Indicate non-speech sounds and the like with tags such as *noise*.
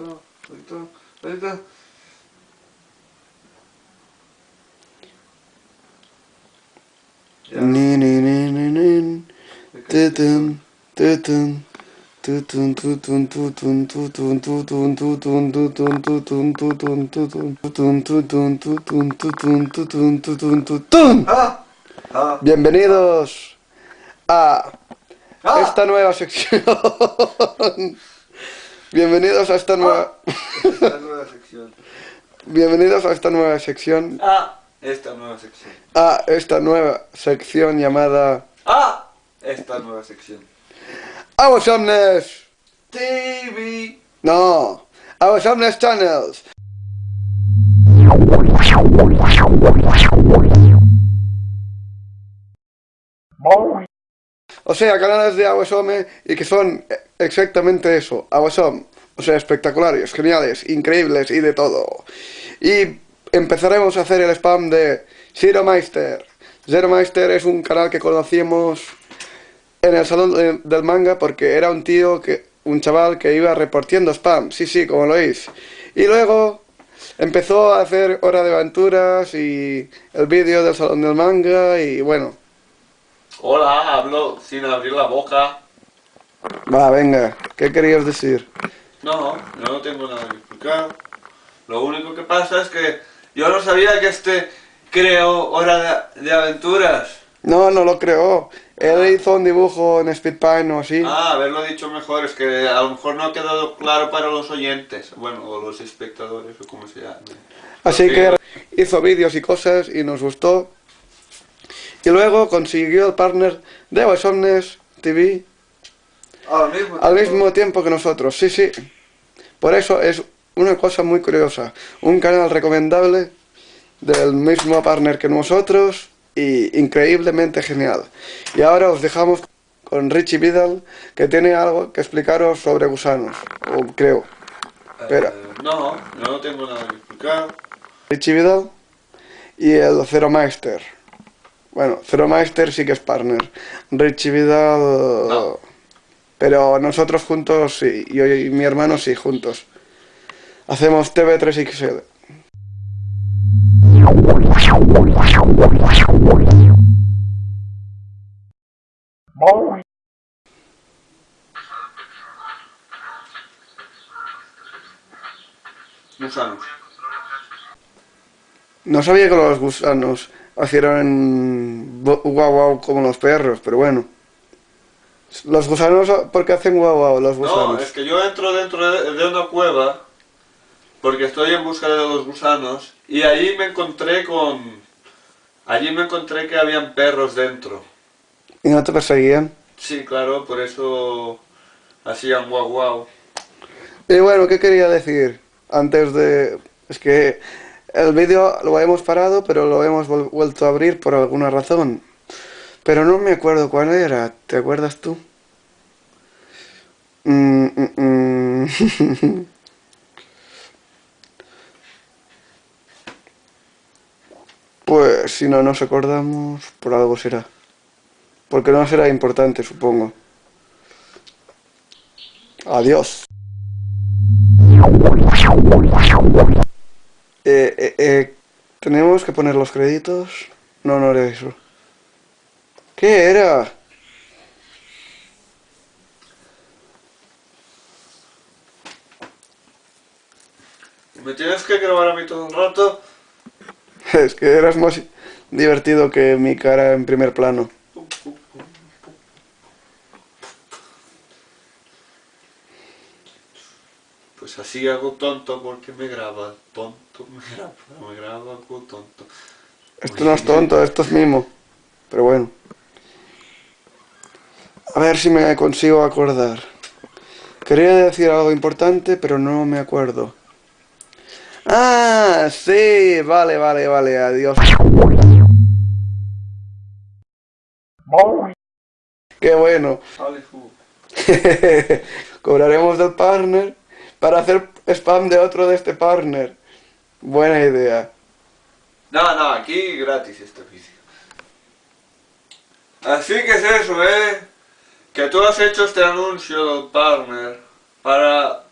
solito. Ya. Ni, ni, ni, ni, ni. Tutun, tutun. Tutun, tutun, tutun, tutun, tutun, tutun, tutun, tutun, tutun, tutun, tutun, tutun, tutun, tutun, tutun, tutun, tutun. ¡Ah! ¡Ah! Bienvenidos a ¡Ah! esta nueva sección. Bienvenidos a esta nueva... Esta nueva sección. Bienvenidos a esta nueva sección. ¡Ah! Esta nueva sección. A esta nueva sección llamada... ¡Ah! Esta nueva sección. Our Somnes. TV. No. Our Somnes Channels. O sea, canales de Awesome y que son exactamente eso, Awesome. O sea, espectaculares, geniales, increíbles y de todo. Y empezaremos a hacer el spam de Zero Meister. Zero Meister es un canal que conocíamos en el salón de- del manga porque era un tío que un chaval que iba repartiendo spam, sí, sí, como lo oís. Y luego empezó a hacer Hora de Aventuras y el vídeo del salón del manga y bueno, Hola, hablo sin abrir la boca. va, venga, ¿qué querías decir? No, yo no tengo nada que explicar. Lo único que pasa es que yo no sabía que este creó Hora de, de Aventuras. No, no lo creó. Él hizo un dibujo en Speedpine o así. Ah, haberlo dicho mejor, es que a lo mejor no ha quedado claro para los oyentes, bueno, o los espectadores, o como se llame. Así Porque- que hizo vídeos y cosas y nos gustó. Y luego consiguió el partner de Awesomnes TV Al mismo al tiempo- mismo tiempo que nosotros. Sí, sí. Por eso es una cosa muy curiosa. Un canal recomendable del mismo partner que nosotros y increíblemente genial. Y ahora os dejamos con Richie Vidal que tiene algo que explicaros sobre gusanos. O creo. Espera. Eh, no, yo no tengo nada que explicar. Richie Vidal y el Zero Meister. Bueno, Zero Meister sí que es partner. Richie Vidal... No. Pero nosotros juntos sí, yo y mi hermano sí, juntos. Hacemos TV3XL. Gusanos. No sabía que los gusanos hicieron bo- guau guau como los perros, pero bueno. Los gusanos, ¿por qué hacen guau guau los No, gusanos? es que yo entro dentro de, de una cueva porque estoy en busca de los gusanos y allí me encontré con... Allí me encontré que habían perros dentro. ¿Y no te perseguían? Sí, claro, por eso hacían guau guau. Y bueno, ¿qué quería decir? Antes de... Es que el vídeo lo hemos parado, pero lo hemos vuelto a abrir por alguna razón. Pero no me acuerdo cuál era. ¿Te acuerdas tú? Mm, mm, mm. *laughs* Pues si no nos acordamos, por algo será. Porque no será importante, supongo. Adiós. Eh, eh, eh, ¿Tenemos que poner los créditos? No, no era eso. ¿Qué era? ¿Me tienes que grabar a mí todo un rato? *laughs* Es que eras más divertido que mi cara en primer plano. Pues así hago tonto porque me graba tonto, me graba, me graba algo tonto. Esto no es tonto, esto es mimo. Pero bueno. A ver si me consigo acordar. Quería decir algo importante, pero no me acuerdo. Ah, sí, vale, vale, vale, adiós. Qué bueno. *laughs* Cobraremos del partner para hacer spam de otro de este partner. Buena idea. No, no, aquí gratis este vídeo. Así que es eso, ¿eh? Que tú has hecho este anuncio partner para